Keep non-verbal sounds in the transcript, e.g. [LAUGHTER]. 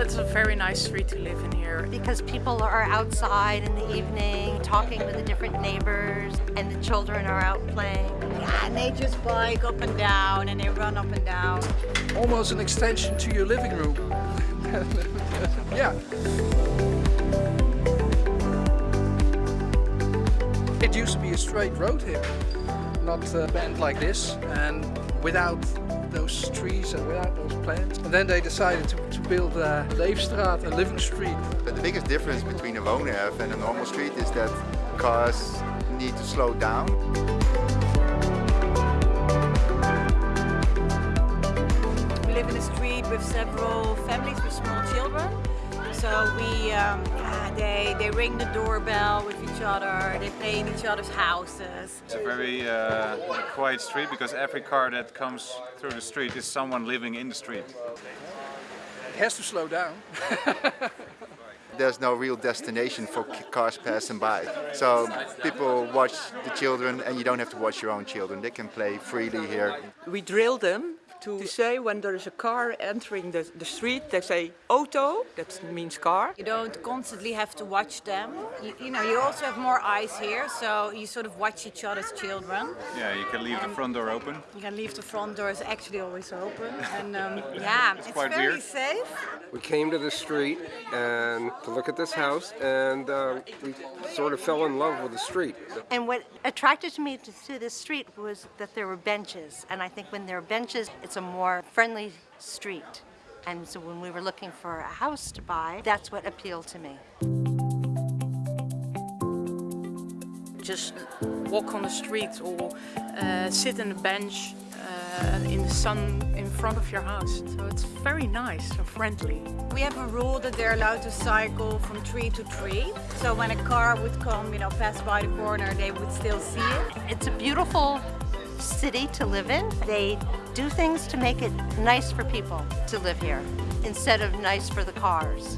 it's a very nice street to live in here. Because people are outside in the evening, talking with the different neighbors, and the children are out playing. Yeah, and they just bike up and down, and they run up and down. Almost an extension to your living room. [LAUGHS] yeah. It used to be a straight road here, not uh, bent like this, and without those trees and without those plants. And then they decided to, to build a Leefstraat, a living street. But the biggest difference between a woonerf and a normal street is that cars need to slow down. We live in a street with several families with small children. So we, um, yeah, they, they ring the doorbell with each other, they play in each other's houses. It's a very uh, quiet street because every car that comes through the street is someone living in the street. It has to slow down. [LAUGHS] There's no real destination for cars passing by. So people watch the children and you don't have to watch your own children. They can play freely here. We drill them to say when there is a car entering the, the street, they say auto, that means car. You don't constantly have to watch them. You, you, know, you also have more eyes here, so you sort of watch each other's children. Yeah, you can leave and the front door open. You can leave the front door is actually always open, [LAUGHS] and um, yeah, it's, it's very weird. safe. We came to the street and to look at this house, and uh, we sort of fell in love with the street. And what attracted me to, to this street was that there were benches, and I think when there are benches, it's a more friendly street. And so when we were looking for a house to buy, that's what appealed to me. Just walk on the street or uh, sit on a bench uh, in the sun in front of your house. So it's very nice and friendly. We have a rule that they're allowed to cycle from tree to tree. So when a car would come, you know, pass by the corner, they would still see it. It's a beautiful city to live in. They do things to make it nice for people to live here instead of nice for the cars.